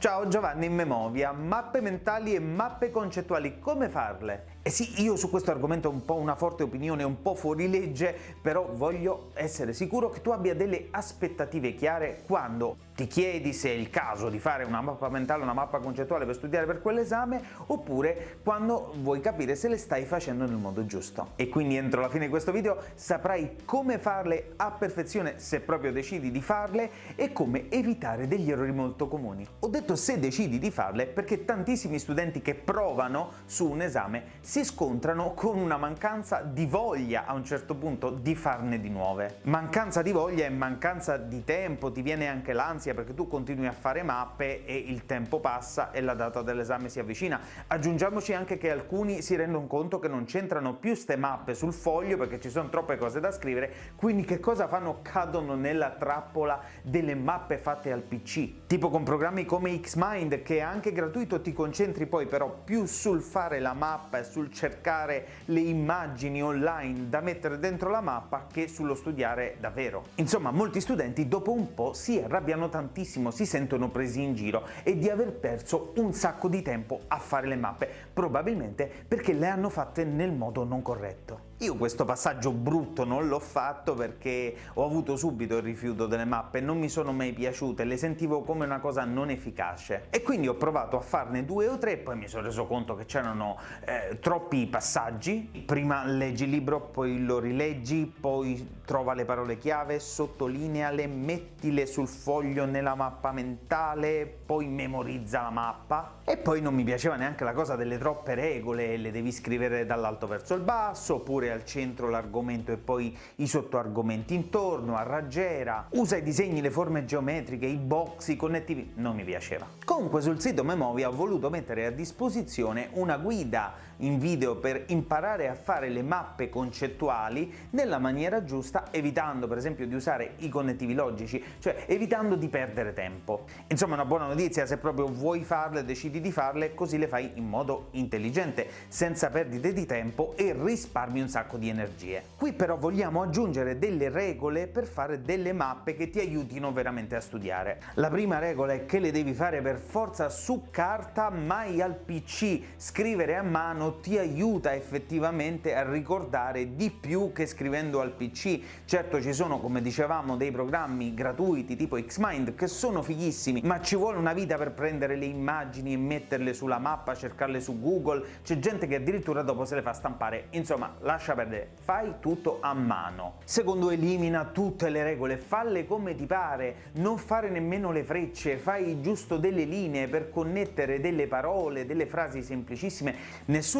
Ciao Giovanni in Memovia, mappe mentali e mappe concettuali, come farle? Eh sì, io su questo argomento ho un po' una forte opinione, un po' fuori legge, però voglio essere sicuro che tu abbia delle aspettative chiare quando ti chiedi se è il caso di fare una mappa mentale, una mappa concettuale per studiare per quell'esame, oppure quando vuoi capire se le stai facendo nel modo giusto. E quindi entro la fine di questo video saprai come farle a perfezione se proprio decidi di farle e come evitare degli errori molto comuni. Ho detto se decidi di farle perché tantissimi studenti che provano su un esame si scontrano con una mancanza di voglia a un certo punto di farne di nuove. Mancanza di voglia e mancanza di tempo, ti viene anche l'ansia ansia perché tu continui a fare mappe e il tempo passa e la data dell'esame si avvicina. Aggiungiamoci anche che alcuni si rendono conto che non c'entrano più ste mappe sul foglio perché ci sono troppe cose da scrivere, quindi che cosa fanno? Cadono nella trappola delle mappe fatte al PC. Tipo con programmi come Xmind che è anche gratuito ti concentri poi però più sul fare la mappa e sul cercare le immagini online da mettere dentro la mappa che sullo studiare davvero. Insomma molti studenti dopo un po' si arrabbiano tanto tantissimo, si sentono presi in giro e di aver perso un sacco di tempo a fare le mappe, probabilmente perché le hanno fatte nel modo non corretto. Io questo passaggio brutto non l'ho fatto perché ho avuto subito il rifiuto delle mappe, non mi sono mai piaciute, le sentivo come una cosa non efficace. E quindi ho provato a farne due o tre, poi mi sono reso conto che c'erano eh, troppi passaggi, prima leggi il libro, poi lo rileggi, poi trova le parole chiave, sottolineale, mettile sul foglio nella mappa mentale, poi memorizza la mappa. E poi non mi piaceva neanche la cosa delle troppe regole, le devi scrivere dall'alto verso il basso, oppure al centro l'argomento e poi i sottoargomenti intorno, a raggiera, usa i disegni, le forme geometriche, i box, i connettivi, non mi piaceva. Comunque sul sito Memovia ho voluto mettere a disposizione una guida in video per imparare a fare le mappe concettuali nella maniera giusta, evitando per esempio di usare i connettivi logici, cioè evitando di perdere tempo. Insomma una buona notizia, se proprio vuoi farle decidi di farle, così le fai in modo intelligente, senza perdite di tempo e risparmi un sacco di energie. Qui però vogliamo aggiungere delle regole per fare delle mappe che ti aiutino veramente a studiare. La prima regola è che le devi fare per forza su carta, mai al PC. Scrivere a mano ti aiuta effettivamente a ricordare di più che scrivendo al PC. Certo ci sono, come dicevamo, dei programmi gratuiti tipo Xmind che sono fighissimi, ma ci vuole una vita per prendere le immagini e metterle sulla mappa, cercarle su Google, c'è gente che addirittura dopo se le fa stampare. Insomma, lascia perdere, fai tutto a mano. Secondo elimina tutte le regole, falle come ti pare, non fare nemmeno le frecce, fai giusto delle linee per connettere delle parole, delle frasi semplicissime.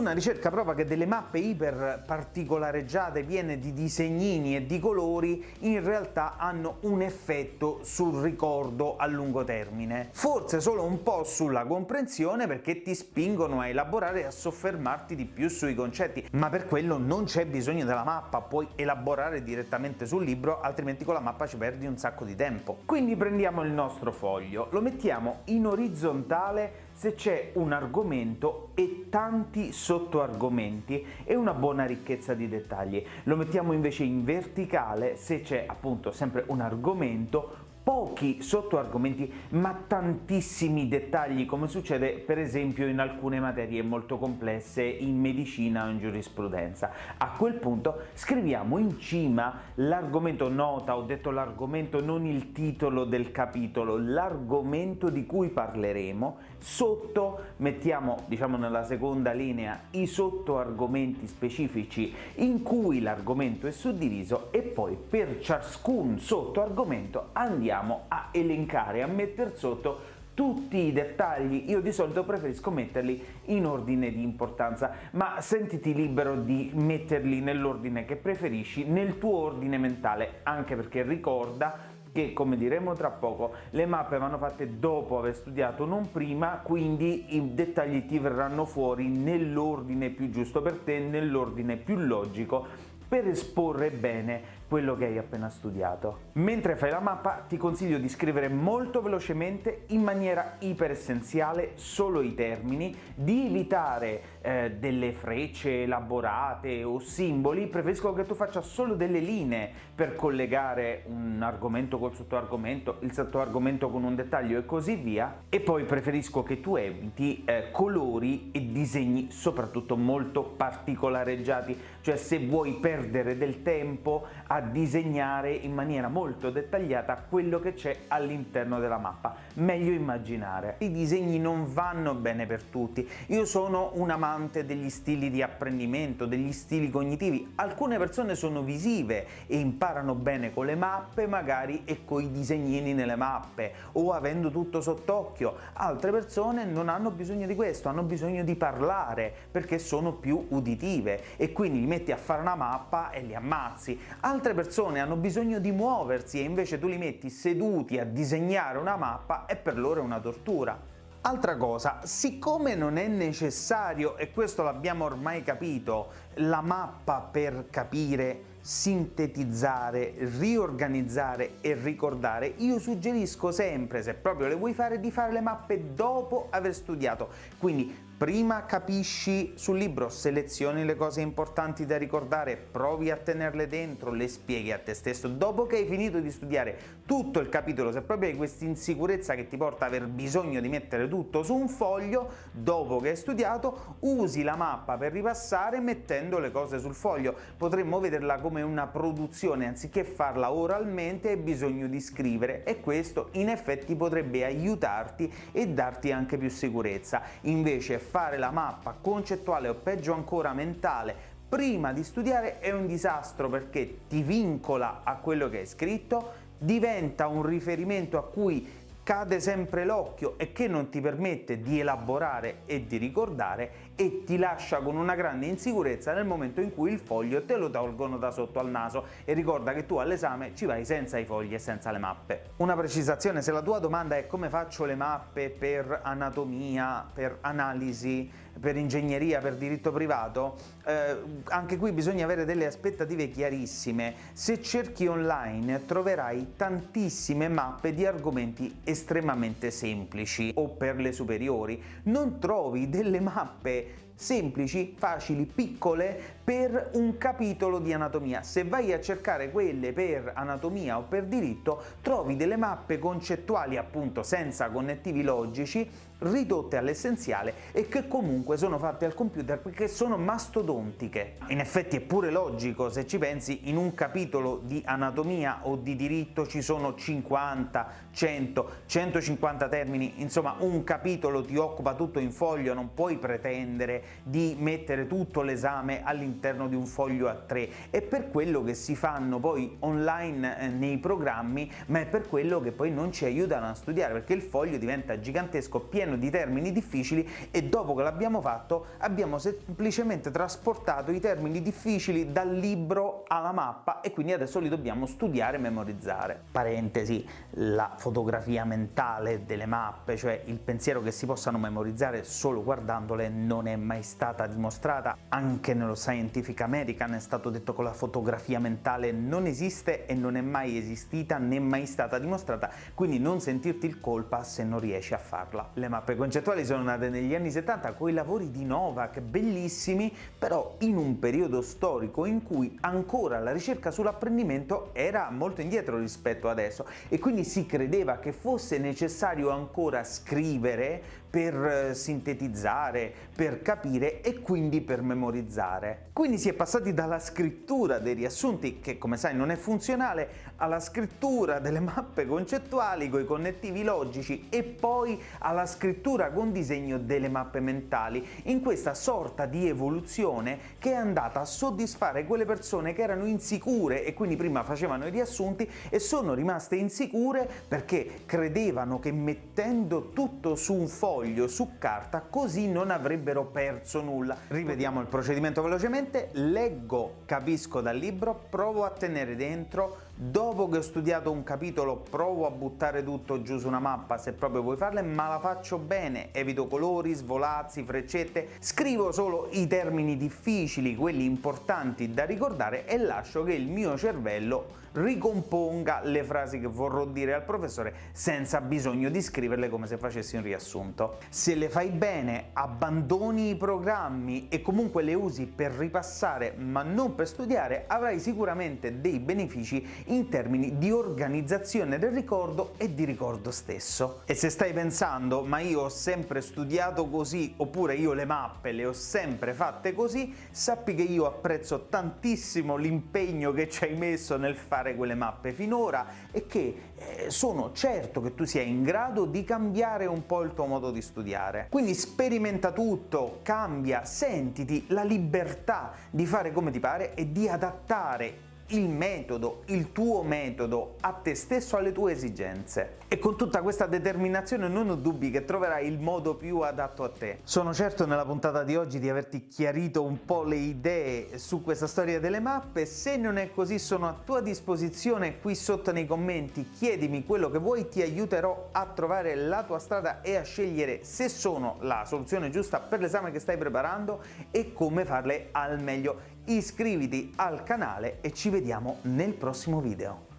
Nessuna ricerca prova che delle mappe iper particolareggiate piene di disegnini e di colori in realtà hanno un effetto sul ricordo a lungo termine. Forse solo un po' sulla comprensione perché ti spingono a elaborare e a soffermarti di più sui concetti, ma per quello non c'è bisogno della mappa, puoi elaborare direttamente sul libro, altrimenti con la mappa ci perdi un sacco di tempo. Quindi prendiamo il nostro foglio, lo mettiamo in orizzontale se c'è un argomento e tanti sottoargomenti e una buona ricchezza di dettagli. Lo mettiamo invece in verticale se c'è appunto sempre un argomento pochi sottoargomenti ma tantissimi dettagli come succede per esempio in alcune materie molto complesse in medicina o in giurisprudenza. A quel punto scriviamo in cima l'argomento nota, ho detto l'argomento non il titolo del capitolo, l'argomento di cui parleremo, sotto mettiamo diciamo nella seconda linea i sottoargomenti specifici in cui l'argomento è suddiviso e poi per ciascun sottoargomento andiamo andiamo a elencare, a mettere sotto tutti i dettagli, io di solito preferisco metterli in ordine di importanza, ma sentiti libero di metterli nell'ordine che preferisci, nel tuo ordine mentale, anche perché ricorda che, come diremo tra poco, le mappe vanno fatte dopo aver studiato, non prima, quindi i dettagli ti verranno fuori nell'ordine più giusto per te, nell'ordine più logico, per esporre bene quello che hai appena studiato. Mentre fai la mappa ti consiglio di scrivere molto velocemente in maniera iperessenziale solo i termini, di evitare eh, delle frecce elaborate o simboli, preferisco che tu faccia solo delle linee per collegare un argomento col sottoargomento, il sottoargomento con un dettaglio e così via, e poi preferisco che tu eviti eh, colori e disegni soprattutto molto particolareggiati, cioè se vuoi perdere del tempo a disegnare in maniera molto dettagliata quello che c'è all'interno della mappa, meglio immaginare. I disegni non vanno bene per tutti, io sono un amante degli stili di apprendimento, degli stili cognitivi, alcune persone sono visive e imparano bene con le mappe magari e con i disegnini nelle mappe o avendo tutto sott'occhio, altre persone non hanno bisogno di questo, hanno bisogno di parlare perché sono più uditive. E quindi li metti a fare una mappa e li ammazzi. Altre persone hanno bisogno di muoversi e invece tu li metti seduti a disegnare una mappa e per loro è una tortura. Altra cosa, siccome non è necessario, e questo l'abbiamo ormai capito, la mappa per capire sintetizzare, riorganizzare e ricordare, io suggerisco sempre, se proprio le vuoi fare, di fare le mappe dopo aver studiato. Quindi prima capisci sul libro, selezioni le cose importanti da ricordare, provi a tenerle dentro, le spieghi a te stesso. Dopo che hai finito di studiare tutto il capitolo, se proprio hai questa insicurezza che ti porta ad aver bisogno di mettere tutto su un foglio, dopo che hai studiato, usi la mappa per ripassare mettendo le cose sul foglio. Potremmo vederla come una produzione, anziché farla oralmente hai bisogno di scrivere e questo in effetti potrebbe aiutarti e darti anche più sicurezza. Invece fare la mappa concettuale o peggio ancora mentale prima di studiare è un disastro perché ti vincola a quello che hai scritto, diventa un riferimento a cui cade sempre l'occhio e che non ti permette di elaborare e di ricordare e ti lascia con una grande insicurezza nel momento in cui il foglio te lo tolgono da sotto al naso e ricorda che tu all'esame ci vai senza i fogli e senza le mappe. Una precisazione, se la tua domanda è come faccio le mappe per anatomia, per analisi, per ingegneria, per diritto privato, eh, anche qui bisogna avere delle aspettative chiarissime. Se cerchi online troverai tantissime mappe di argomenti estremamente semplici o per le superiori. Non trovi delle mappe semplici, facili, piccole per un capitolo di anatomia. Se vai a cercare quelle per anatomia o per diritto trovi delle mappe concettuali appunto senza connettivi logici ridotte all'essenziale e che comunque sono fatte al computer perché sono mastodontiche. In effetti è pure logico, se ci pensi, in un capitolo di anatomia o di diritto ci sono 50, 100, 150 termini, insomma un capitolo ti occupa tutto in foglio, non puoi pretendere di mettere tutto l'esame all'interno di un foglio a tre. È per quello che si fanno poi online eh, nei programmi, ma è per quello che poi non ci aiutano a studiare, perché il foglio diventa gigantesco, pieno di termini difficili e dopo che l'abbiamo fatto abbiamo semplicemente trasportato i termini difficili dal libro alla mappa e quindi adesso li dobbiamo studiare e memorizzare. Parentesi, la fotografia mentale delle mappe, cioè il pensiero che si possano memorizzare solo guardandole non è mai stata dimostrata, anche nello Scientific American è stato detto che la fotografia mentale non esiste e non è mai esistita né mai stata dimostrata, quindi non sentirti il colpa se non riesci a farla. Le mappe concettuali sono nate negli anni 70 con i lavori di Novak, bellissimi, però in un periodo storico in cui ancora la ricerca sull'apprendimento era molto indietro rispetto adesso e quindi si credeva che fosse necessario ancora scrivere per eh, sintetizzare, per capire e quindi per memorizzare. Quindi si è passati dalla scrittura dei riassunti, che come sai non è funzionale, alla scrittura delle mappe concettuali con i connettivi logici e poi alla scrittura con disegno delle mappe mentali, in questa sorta di evoluzione che è andata a soddisfare quelle persone che erano insicure e quindi prima facevano i riassunti e sono rimaste insicure perché credevano che mettendo tutto su un foglio su carta così non avrebbero perso nulla. Rivediamo il procedimento velocemente, leggo, capisco dal libro, provo a tenere dentro dopo che ho studiato un capitolo provo a buttare tutto giù su una mappa se proprio vuoi farle, ma la faccio bene, evito colori, svolazzi, freccette, scrivo solo i termini difficili, quelli importanti da ricordare e lascio che il mio cervello ricomponga le frasi che vorrò dire al professore senza bisogno di scriverle come se facessi un riassunto. Se le fai bene, abbandoni i programmi e comunque le usi per ripassare ma non per studiare, avrai sicuramente dei benefici in termini di organizzazione del ricordo e di ricordo stesso. E se stai pensando ma io ho sempre studiato così oppure io le mappe le ho sempre fatte così, sappi che io apprezzo tantissimo l'impegno che ci hai messo nel fare fare quelle mappe finora e che eh, sono certo che tu sia in grado di cambiare un po' il tuo modo di studiare. Quindi sperimenta tutto, cambia, sentiti la libertà di fare come ti pare e di adattare il metodo, il tuo metodo a te stesso, alle tue esigenze. E con tutta questa determinazione non ho dubbi che troverai il modo più adatto a te. Sono certo nella puntata di oggi di averti chiarito un po' le idee su questa storia delle mappe, se non è così sono a tua disposizione qui sotto nei commenti, chiedimi quello che vuoi, ti aiuterò a trovare la tua strada e a scegliere se sono la soluzione giusta per l'esame che stai preparando e come farle al meglio iscriviti al canale e ci vediamo nel prossimo video.